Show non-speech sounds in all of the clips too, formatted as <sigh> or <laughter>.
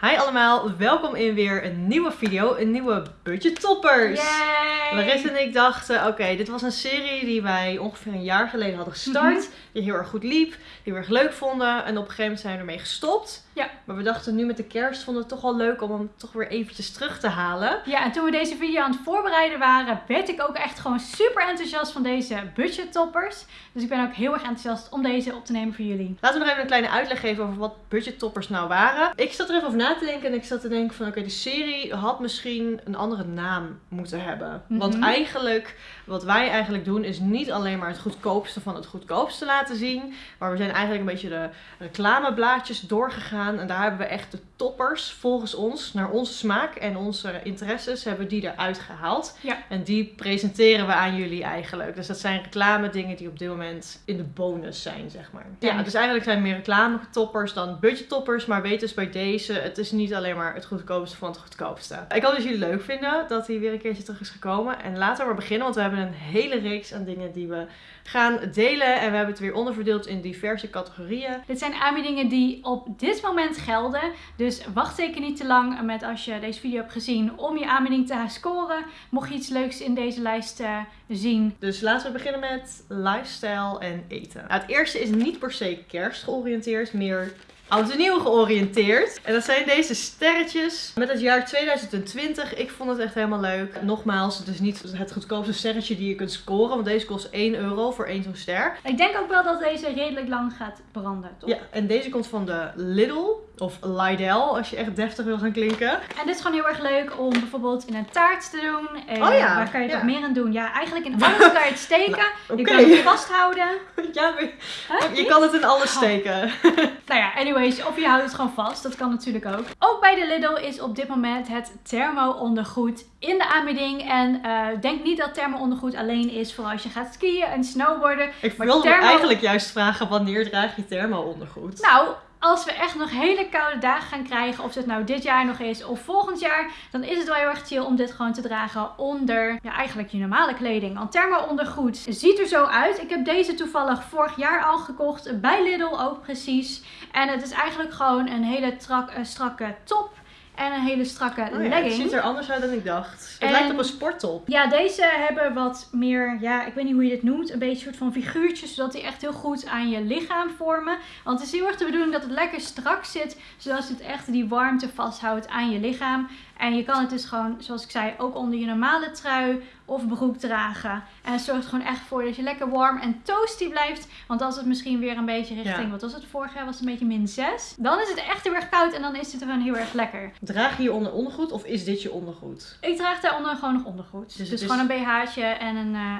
Hi allemaal, welkom in weer een nieuwe video, een nieuwe Budget Toppers. Yay! Larissa en ik dachten, oké, dit was een serie die wij ongeveer een jaar geleden hadden gestart. Mhm. Die heel erg goed liep, die we erg leuk vonden. En op een gegeven moment zijn we ermee gestopt. Ja. Maar we dachten nu met de kerst vonden we het toch wel leuk om hem toch weer eventjes terug te halen. Ja, en toen we deze video aan het voorbereiden waren, werd ik ook echt gewoon super enthousiast van deze budgettoppers. Dus ik ben ook heel erg enthousiast om deze op te nemen voor jullie. Laten we nog even een kleine uitleg geven over wat budget toppers nou waren. Ik zat er even over na te denken en ik zat te denken van oké, de serie had misschien een andere naam moeten hebben. Want Mhm. eigenlijk, wat wij eigenlijk doen is niet alleen maar het goedkoopste van het goedkoopste laten zien. Maar we zijn eigenlijk een beetje de reclameblaadjes doorgegaan. En daar hebben we echt de toppers volgens ons, naar onze smaak en onze interesses, hebben we die eruit gehaald. Ja. En die presenteren we aan jullie eigenlijk. Dus dat zijn reclame dingen die op dit moment in de bonus zijn, zeg maar. Ja, Ja. dus eigenlijk zijn meer reclametoppers dan budgettoppers. Maar weet dus bij deze, het is niet alleen maar het goedkoopste van het goedkoopste. Ik hoop dat jullie leuk vinden dat hij weer een keertje terug is gekomen. En laten we maar beginnen, want we hebben een hele reeks aan dingen die we gaan delen. En we hebben het weer onderverdeeld in diverse categorieën. Dit zijn aanbiedingen die op dit moment gelden. Dus wacht zeker niet te lang met als je deze video hebt gezien om je aanbieding te scoren. Mocht je iets leuks in deze lijst eh, zien. Dus laten we beginnen met lifestyle en eten. Nou, het eerste is niet per se kerst georiënteerd, meer oud en nieuw georiënteerd. En dat zijn deze sterretjes met het jaar 2020. Ik vond het echt helemaal leuk. Nogmaals, het is niet het goedkoopste sterretje die je kunt scoren, want deze kost 1 euro voor één zo'n ster. Ik denk ook wel dat deze redelijk lang gaat branden, toch? Ja, en deze komt van de Lidl of Lidl als je echt deftig wil gaan klinken. En dit is gewoon heel erg leuk om bijvoorbeeld in een taart te doen. En Oh ja, Waar kan je ja. nog meer aan doen? Ja, eigenlijk in <laughs> alles kan je het steken. Oké. Je kan het vasthouden. <laughs> Ja, maar Huh? je kan het in alles Oh. steken. <laughs> Nou ja, anyways, of je houdt het gewoon vast. Dat kan natuurlijk ook. Ook bij de Lidl is op dit moment het thermo-ondergoed in de aanbieding. En eh, denk niet dat thermo-ondergoed alleen is voor als je gaat skiën en snowboarden. Ik wilde thermo- eigenlijk juist vragen, wanneer draag je thermo-ondergoed? Nou, als we echt nog hele koude dagen gaan krijgen, of het nou dit jaar nog is of volgend jaar, dan is het wel heel erg chill om dit gewoon te dragen onder eigenlijk je normale kleding. Want thermo-ondergoed ziet er zo uit. Ik heb deze toevallig vorig jaar al gekocht, bij Lidl ook precies. En het is eigenlijk gewoon een hele eh, strakke top en een hele strakke Oh ja, het legging. ziet er anders uit dan ik dacht. Het En- lijkt op een sporttop. Ja, deze hebben wat meer, ja, ik weet niet hoe je dit noemt, een beetje soort van figuurtjes, zodat die echt heel goed aan je lichaam vormen. Want het is heel erg de bedoeling dat het lekker strak zit, zodat het echt die warmte vasthoudt aan je lichaam. En je kan het dus gewoon, zoals ik zei, ook onder je normale trui of broek dragen. En het zorgt gewoon echt voor dat je lekker warm en toasty blijft. Want als het misschien weer een beetje richting, Ja. wat was het vorig jaar, was het een beetje min 6. Dan is het echt heel erg koud en dan is het gewoon heel erg lekker. Draag je hieronder ondergoed of is dit je ondergoed? Ik draag daaronder gewoon nog ondergoed. Dus Dus, is- gewoon een BH'tje en een, eh,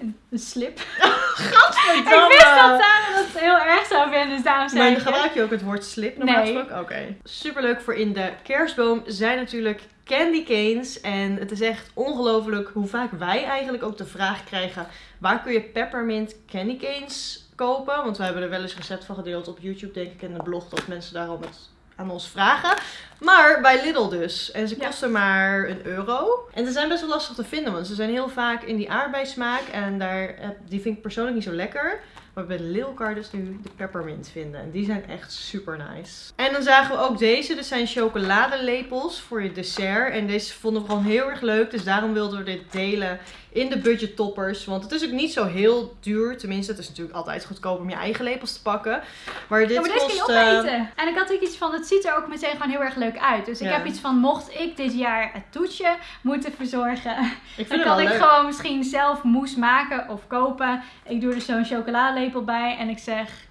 een, een slip. <laughs> Gadverdamme! Ik wist dat Sarah dat heel erg zou vinden, dus daarom zei Maar gebruik je ook het woord slip normaal Nee. gesproken? Oké. Superleuk voor in de kerstboom zijn natuurlijk candy canes. En het is echt ongelooflijk hoe vaak wij eigenlijk ook de vraag krijgen... waar kun je peppermint candy canes kopen? Want we hebben er wel eens recept van gedeeld op YouTube, denk ik, en de blog... dat mensen daarom het aan ons vragen. Maar bij Lidl dus. En ze Ja. kosten maar een euro. En ze zijn best wel lastig te vinden, want ze zijn heel vaak in die aardbeismaak. En daar, die vind ik persoonlijk niet zo lekker. Maar bij Lidl kan je dus nu de peppermint vinden. En die zijn echt super nice. En dan zagen we ook deze. Dit zijn chocoladelepels voor je dessert. En deze vonden we gewoon heel erg leuk. Dus daarom wilden we dit delen in de budget toppers. Want het is ook niet zo heel duur. Tenminste, het is natuurlijk altijd goedkoop om je eigen lepels te pakken. Maar dit Ja, maar deze kun kost... je opeten. En ik had ook iets van, het ziet er ook meteen gewoon heel erg leuk uit. Dus ik Ja. heb iets van, mocht ik dit jaar het toetje moeten verzorgen, <laughs> dan kan ik leuk. gewoon misschien zelf mousse maken of kopen. Ik doe er zo'n chocoladelepel bij en ik zeg...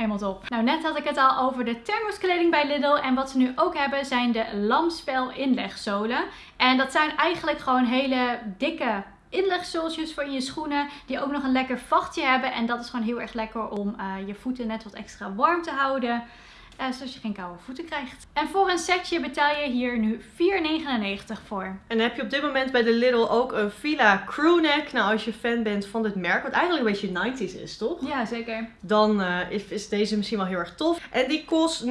Helemaal top. Nou, net had ik het al over de thermoskleding bij Lidl. En wat ze nu ook hebben zijn de lamsvel inlegzolen. En dat zijn eigenlijk gewoon hele dikke inlegzooltjes voor in je schoenen. Die ook nog een lekker vachtje hebben. En dat is gewoon heel erg lekker om eh, je voeten net wat extra warm te houden. Eh, zodat je geen koude voeten krijgt. En voor een setje betaal je hier nu 4,99 voor. En heb je op dit moment bij de Lidl ook een Fila crewneck. Nou, als je fan bent van dit merk, wat eigenlijk een beetje 90s is, toch? Ja, zeker. Dan eh, is, deze misschien wel heel erg tof. En die kost 29,99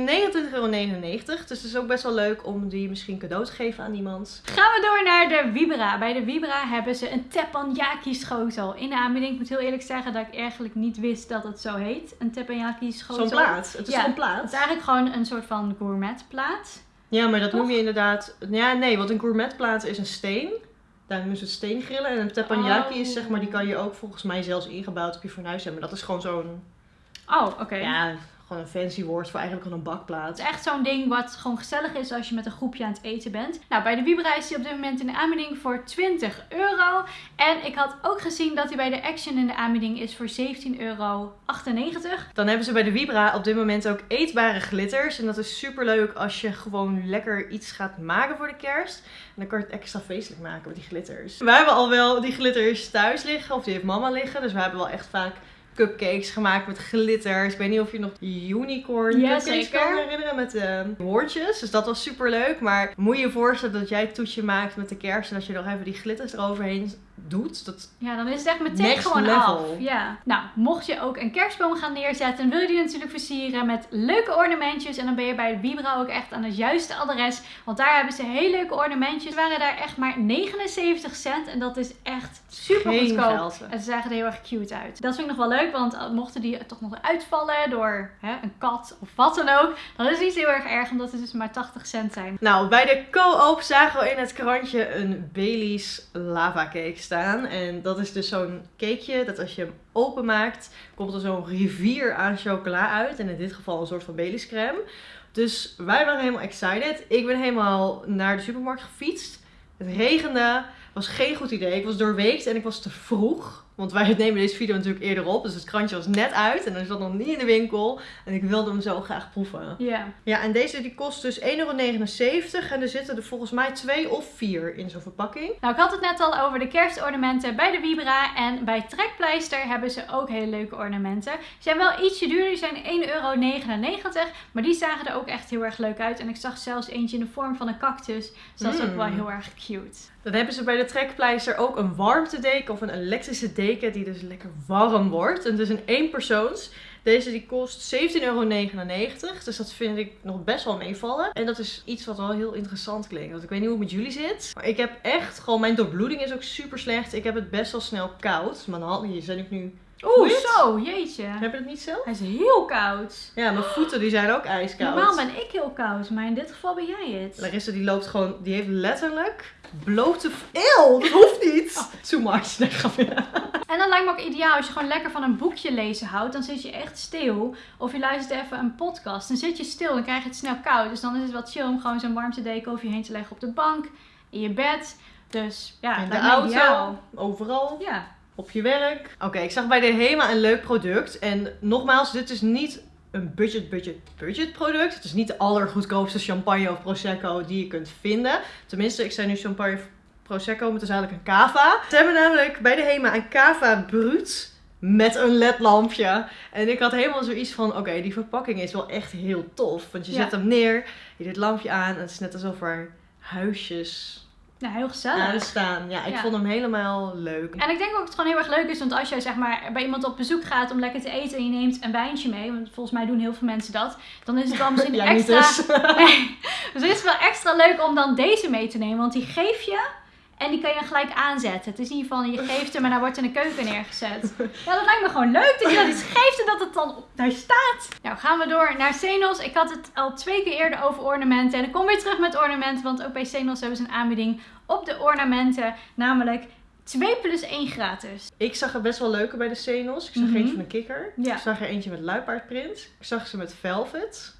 euro. Dus het is ook best wel leuk om die misschien cadeau te geven aan iemand. Gaan we door naar de Vibra. Bij de Vibra hebben ze een teppanyaki schotel in de aanbieding. Ik moet heel eerlijk zeggen dat ik eigenlijk niet wist dat het zo heet. Een teppanyaki schotel. Zo'n plaat. Het is Ja, zo'n Het plaat. is eigenlijk gewoon een soort van gourmetplaat. Ja, maar dat Toch? noem je inderdaad... Ja, nee, want een gourmetplaat is een steen. Daar noemen ze het steengrillen. En een teppanyaki is Oh. zeg maar, die kan je ook volgens mij zelfs ingebouwd op je fornuis hebben. Dat is gewoon zo'n, Oh, oké. ja, gewoon een fancy woord voor eigenlijk gewoon een Het bakplaat. is echt zo'n ding wat gewoon gezellig is als je met een groepje aan het eten bent. Nou, bij de Vibra is die op dit moment in de aanbieding voor 20 euro. En ik had ook gezien dat hij bij de Action in de aanbieding is voor 17,98 euro. Dan hebben ze bij de Vibra op dit moment ook eetbare glitters. En dat is super leuk als je gewoon lekker iets gaat maken voor de kerst. En dan kan je het extra feestelijk maken met die glitters. Wij hebben al wel die glitters thuis liggen, of die heeft mama liggen. Dus we hebben wel echt vaak cupcakes gemaakt met glitters. Ik weet niet of je nog unicorn Ja, cupcakes kan herinneren met de woordjes. Dus dat was super leuk. Maar moet je je voorstellen dat jij het toetje maakt met de kerst en dat je nog even die glitters eroverheen doet. Dat Ja, dan is het echt meteen gewoon level. af. Ja. Nou, mocht je ook een kerstboom gaan neerzetten, wil je die natuurlijk versieren met leuke ornamentjes. En dan ben je bij de Vibra ook echt aan het juiste adres. Want daar hebben ze heel leuke ornamentjes. Ze waren daar echt maar 79 cent. En dat is echt super geen goedkoop. En ze zagen er heel erg cute uit. Dat vind ik nog wel leuk, want uh, mochten die toch nog uitvallen door hè, een kat of wat dan ook, dan is het niet heel erg erg, omdat het dus maar 80 cent zijn. Nou, bij de co-op zagen we in het krantje een Bailey's lava cake En dat is dus zo'n cakeje dat als je hem openmaakt, komt er zo'n rivier aan chocola uit. En in dit geval een soort van Bailey's. Dus wij waren helemaal excited. Ik ben helemaal naar de supermarkt gefietst. Het regende, was geen goed idee. Ik was doorweekt en ik was te vroeg. Want wij nemen deze video natuurlijk eerder op. Dus het krantje was net uit en dan zat nog niet in de winkel. En ik wilde hem zo graag proeven. Ja. Ja, en deze die kost dus 1,79 euro. En er zitten er volgens mij twee of vier in zo'n verpakking. Nou, ik had het net al over de kerstornamenten bij de Vibra. En bij Trekpleister hebben ze ook hele leuke ornamenten. Ze zijn wel ietsje duurder, die zijn 1,99 euro. Maar die zagen er ook echt heel erg leuk uit. En ik zag zelfs eentje in de vorm van een cactus. Dus dat is ook Mm. wel heel erg cute. Dan hebben ze bij de trekpleister ook een warmtedeken of een elektrische deken die dus lekker warm wordt. En het is een eenpersoons. Deze die kost 17,99 euro. Dus dat vind ik nog best wel meevallen. En dat is iets wat wel heel interessant klinkt. Want ik weet niet hoe het met jullie zit. Maar ik heb echt gewoon, mijn doorbloeding is ook super slecht. Ik heb het best wel snel koud. Mijn handen hier zijn ook nu... Oeh, zo, jeetje. Heb je het niet zelf? Hij is heel koud. Ja, mijn voeten die zijn ook ijskoud. Normaal ben ik heel koud, maar in dit geval ben jij het. Larissa die loopt gewoon, die heeft letterlijk blote... Eeuw, dat hoeft niet. Too much. Nee. En dan lijkt me ook ideaal als je gewoon lekker van een boekje lezen houdt. Dan zit je echt stil. Of je luistert even een podcast. Dan zit je stil, dan krijg je het snel koud. Dus dan is het wat chill om gewoon zo'n warmtedeken over je heen te leggen op de bank. In je bed. Dus ja, In de auto, ideaal. overal, Ja. op je werk. Oké, ik zag bij de HEMA een leuk product. En nogmaals, dit is niet een budget, budget, budget product. Het is niet de allergoedkoopste champagne of prosecco die je kunt vinden. Tenminste, ik zei nu champagne of prosecco, maar het is eigenlijk een cava. Ze hebben namelijk bij de HEMA een cava brut met een ledlampje. En ik had helemaal zoiets van, oké, die verpakking is wel echt heel tof. Want je Ja. zet hem neer, je doet het lampje aan en het is net alsof er huisjes Nou, heel gezellig. aan staan. Ja, ik Ja. vond hem helemaal leuk. En ik denk ook dat het gewoon heel erg leuk is, want als jij zeg maar bij iemand op bezoek gaat om lekker te eten en je neemt een wijntje mee, want volgens mij doen heel veel mensen dat, dan is het dan misschien <laughs> niet extra... dus. <laughs> Nee. Dus het is wel extra leuk om dan deze mee te nemen, want die geef je en die kan je gelijk aanzetten. Het is in ieder geval, je <laughs> geeft hem en hij wordt in de keuken neergezet. Ja, dat lijkt me gewoon leuk dat je dat iets geeft en dat het dan op daar staat. Nou, gaan we door naar Senos. Ik had het al twee keer eerder over ornamenten en ik kom weer terug met ornamenten, want ook bij Senos hebben ze een aanbieding op de ornamenten, namelijk 2 plus 1 gratis. Ik zag er best wel leuke bij de Senos. Ik zag Mhm. eentje van een kikker. Ja. Ik zag er eentje met luipaardprint. Ik zag ze met velvet.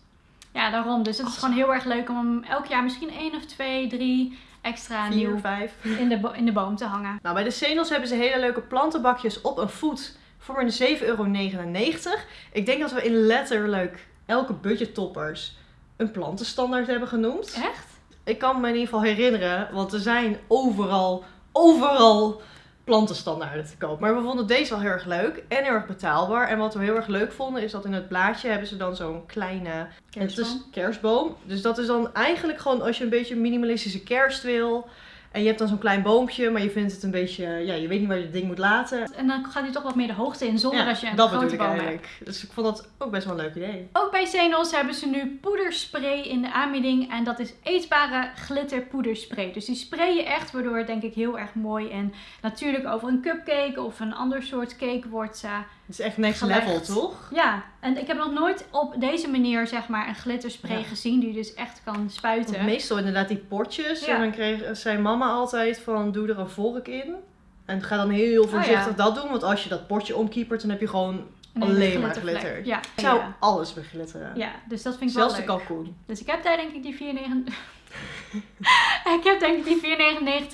Ja, daarom. Dus het is gewoon heel erg leuk om elk jaar misschien één of twee, drie extra Vier, nieuw vijf. in de, in de boom te hangen. Nou, bij de Senos hebben ze hele leuke plantenbakjes op een voet voor een 7,99 euro. Ik denk dat we in letterlijk elke budgettoppers een plantenstandaard hebben genoemd. Echt? Ik kan me in ieder geval herinneren, want er zijn overal, overal plantenstandaarden te koop. Maar we vonden deze wel heel erg leuk en heel erg betaalbaar. En wat we heel erg leuk vonden is dat in het blaadje hebben ze dan zo'n kleine is kerstboom. Dus dat is dan eigenlijk gewoon als je een beetje minimalistische kerst wil. En je hebt dan zo'n klein boompje, maar je vindt het een beetje, ja, je weet niet waar je het ding moet laten. En dan gaat hij toch wat meer de hoogte in zonder dat je een dat grote boom hebt. Dus ik vond dat ook best wel een leuk idee. Ook bij Zenos hebben ze nu poederspray in de aanbieding. En dat is eetbare glitter poederspray. Dus die spray je echt, waardoor het denk ik heel erg mooi en natuurlijk over een cupcake of een ander soort cake wordt eh, Het is echt next Gelegd. level, toch? Ja, en ik heb nog nooit op deze manier zeg maar een glitterspray Ja. gezien die dus echt kan spuiten. Want meestal inderdaad die potjes. Ja. En dan kreeg, zei mama altijd van doe er een vork in. En ga dan heel voorzichtig Oh, ja. dat doen. Want als je dat potje omkiepert, dan heb je gewoon alleen maar glitter. Ja. Ik zou alles beglitteren. ja, dus dat vind ik Zelfs de wel leuk. kalkoen. Dus ik heb daar denk ik die 4,99... <laughs> ik heb denk ik die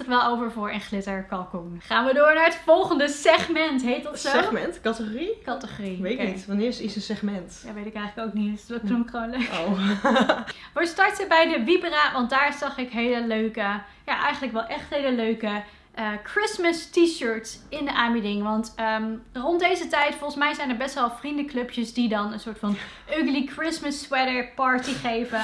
4,99 wel over voor een glitterkalkoen. Gaan we door naar het volgende segment. Heet dat zo? Segment, categorie? Categorie. Weet Oké. niet. Wanneer is iets een segment? Ja, weet ik eigenlijk ook niet. Dus dat noem ik gewoon leuk. Oh. <laughs> We starten bij de Vibra, want daar zag ik hele leuke, ja eigenlijk wel echt hele leuke eh, Christmas t-shirts in de aanbieding. Want ehm, rond deze tijd, volgens mij zijn er best wel vriendenclubjes die dan een soort van <laughs> ugly Christmas sweater party geven.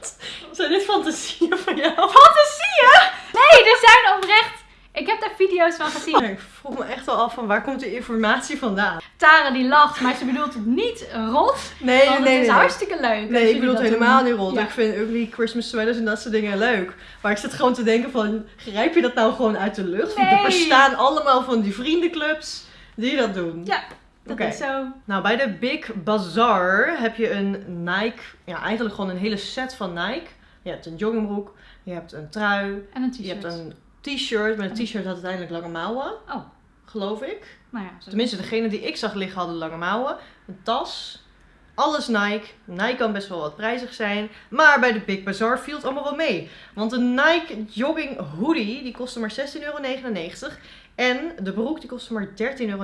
<laughs> Zijn dit fantasieën van jou? Fantasieën? Nee, er zijn oprecht... Ik heb daar video's van gezien. Ik vroeg me echt wel af van waar komt de informatie vandaan? Tara die lacht, maar ze bedoelt het niet rot. Nee, Want nee, het is nee. hartstikke leuk. Nee, ik bedoel het helemaal niet rot. Ja. Ik vind ugly Christmas sweaters en dat soort dingen leuk. Maar ik zit gewoon te denken van, grijp je dat nou gewoon uit de lucht? Want Nee. er bestaan allemaal van die vriendenclubs die dat doen. Ja, dat Oké. is zo. Nou, bij de Big Bazaar heb je een Nike, ja eigenlijk gewoon een hele set van Nike. Je hebt een joggingbroek, je hebt een trui, En een je hebt t-shirt. een t-shirt. Met een t-shirt had uiteindelijk lange mouwen, Oh, geloof ik. nou ja. Zo. Tenminste, degene die ik zag liggen hadden lange mouwen. Een tas. Alles Nike. Nike kan best wel wat prijzig zijn. Maar bij de Big Bazaar viel het allemaal wel mee. Want een Nike jogging hoodie, die kostte maar 16,99 euro. En de broek, die kostte maar 13,99 euro.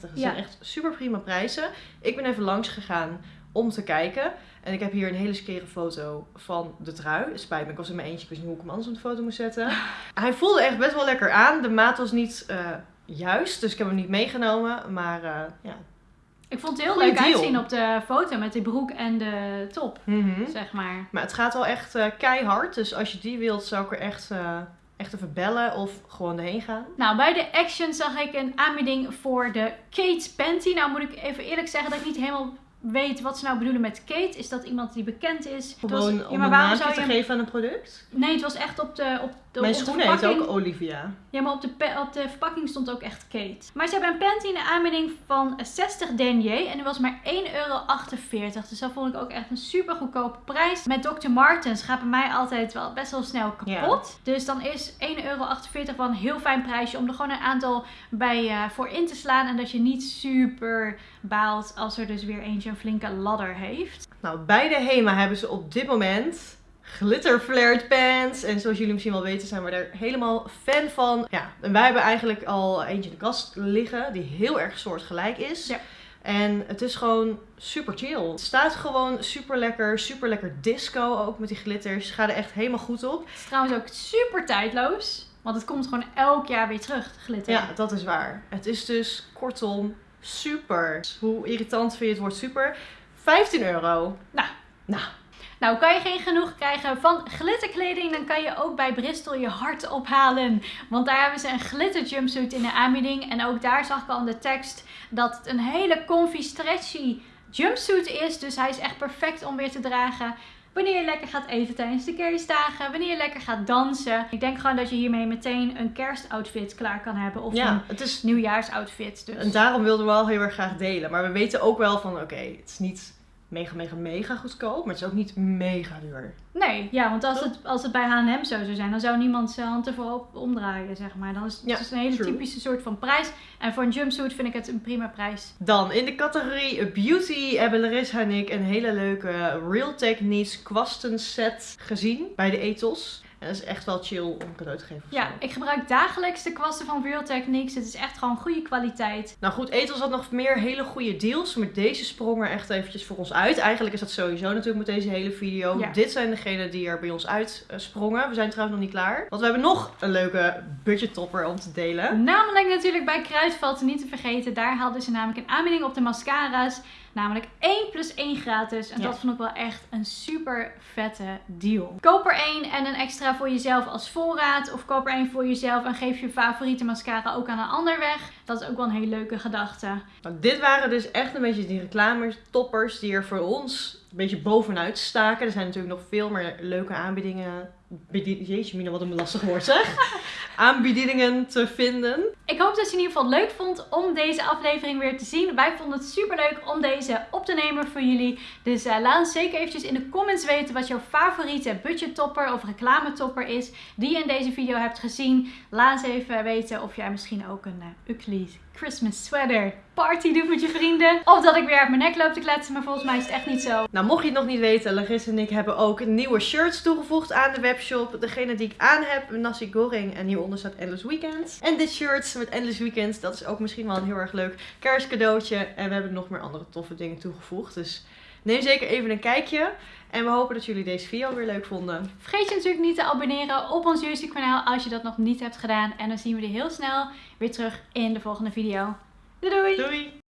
Dat zijn echt super prima prijzen. Ik ben even langs gegaan om te kijken. En ik heb hier een hele skere foto van de trui. Spijt me, ik was in mijn eentje. Ik wist niet hoe ik hem anders op de foto moest zetten. <laughs> Hij voelde echt best wel lekker aan. De maat was niet eh, juist, dus ik heb hem niet meegenomen. Maar eh, ja. Ik vond het heel Goeie leuk deal. uitzien op de foto met die broek en de top, Mhm. zeg maar. Maar het gaat wel echt eh, keihard. Dus als je die wilt, zou ik er echt, echt even bellen of gewoon erheen gaan. Nou, bij de Action zag ik een aanbieding voor de Kate Panty. Nou moet ik even eerlijk zeggen dat ik niet helemaal weet wat ze nou bedoelen met Kate. Is dat iemand die bekend is? Was- Gewoon ja, om maar een waarom zou te je... geven aan een product. Nee, het was echt op de, op de, Mijn op de schoen heet verpakking. ook Olivia. Ja, maar op de, op de verpakking stond ook echt Kate. Maar ze hebben een panty in de aanbieding van 60 denier. En die was maar 1,48 euro. Dus dat vond ik ook echt een super goedkope prijs. Met Dr. Martens gaat bij mij altijd wel best wel snel kapot. Dus dan is 1,48 euro wel een heel fijn prijsje. Om er gewoon een aantal bij eh, voor in te slaan. En dat je niet super baalt als er dus weer eentje een flinke ladder heeft. Nou, bij de HEMA hebben ze op dit moment glitter flared pants. En zoals jullie misschien wel weten zijn we er helemaal fan van. Ja, en wij hebben eigenlijk al eentje in de kast liggen die heel erg soortgelijk is. Ja. En het is gewoon super chill. Het staat gewoon super lekker, super lekker disco ook met die glitters. Ga er echt helemaal goed op. Het is trouwens ook super tijdloos. Want het komt gewoon elk jaar weer terug, glitter. Ja, dat is waar. Het is dus kortom super. Hoe irritant vind je het woord super? 15 euro. Nou. Nou, Nou, kan je geen genoeg krijgen van glitterkleding, dan kan je ook bij Bristol je hart ophalen. Want daar hebben ze een glitter jumpsuit in de aanbieding. En ook daar zag ik al in de tekst dat het een hele comfy, stretchy jumpsuit is. Dus hij is echt perfect om weer te dragen. Wanneer je lekker gaat eten tijdens de kerstdagen. Wanneer je lekker gaat dansen. Ik denk gewoon dat je hiermee meteen een kerstoutfit klaar kan hebben. Of ja, een het is nieuwjaarsoutfit. Dus. En daarom wilden we wel heel erg graag delen. Maar we weten ook wel van, oké, het is niet mega, mega, mega goedkoop. Maar het is ook niet mega duur. Nee, ja, want als het, als het bij H&M zo zou zijn, dan zou niemand zijn hand ervoor op omdraaien, zeg maar. Dan is het Ja, dus een hele true. typische soort van prijs. En voor een jumpsuit vind ik het een prima prijs. Dan in de categorie beauty hebben Larissa en ik een hele leuke Real Techniques kwasten set gezien bij de Ethos. En dat is echt wel chill om cadeau te geven. Ja, ik gebruik dagelijks de kwasten van Real Techniques. Het is echt gewoon goede kwaliteit. Nou goed, Ethos had nog meer hele goede deals. Maar deze sprong er echt eventjes voor ons uit. Eigenlijk is dat sowieso natuurlijk met deze hele video. Ja. Dit zijn degenen die er bij ons uit sprongen. We zijn trouwens nog niet klaar. Want we hebben nog een leuke budget topper om te delen. Namelijk natuurlijk bij Kruidvat, niet te vergeten. Daar hadden ze namelijk een aanbieding op de mascara's. Namelijk 1 plus 1 gratis. En Ja. dat vond ik wel echt een super vette deal. Koop er één en een extra voor jezelf als voorraad. Of koop er één voor jezelf en geef je favoriete mascara ook aan een ander weg. Dat is ook wel een hele leuke gedachte. Nou, dit waren dus echt een beetje die reclames, toppers die er voor ons een beetje bovenuit staken. Er zijn natuurlijk nog veel meer leuke aanbiedingen. Jeetje, Mina, wat een lastig woord zeg. <laughs> Aanbiedingen te vinden. Ik hoop dat je in ieder geval leuk vond om deze aflevering weer te zien. Wij vonden het super leuk om deze op te nemen voor jullie. Dus eh, laat ons zeker eventjes in de comments weten wat jouw favoriete budgettopper of reclametopper is. Die je in deze video hebt gezien. Laat eens even weten of jij misschien ook een uh, ugly Christmas sweater party doet met je vrienden. Of dat ik weer uit mijn nek loop te kletsen, maar volgens mij is het echt niet zo. Nou, mocht je het nog niet weten, Larissa en ik hebben ook nieuwe shirts toegevoegd aan de webshop. Degene die ik aan heb, Nasi Goreng. En hieronder staat Endless Weekends. En dit shirt met Endless Weekends, dat is ook misschien wel een heel erg leuk kerstcadeautje. En we hebben nog meer andere toffe dingen toegevoegd. Dus neem zeker even een kijkje. En we hopen dat jullie deze video weer leuk vonden. Vergeet je natuurlijk niet te abonneren op ons YouTube kanaal als je dat nog niet hebt gedaan. En dan zien we je heel snel weer terug in de volgende video. Doei doei! Doei!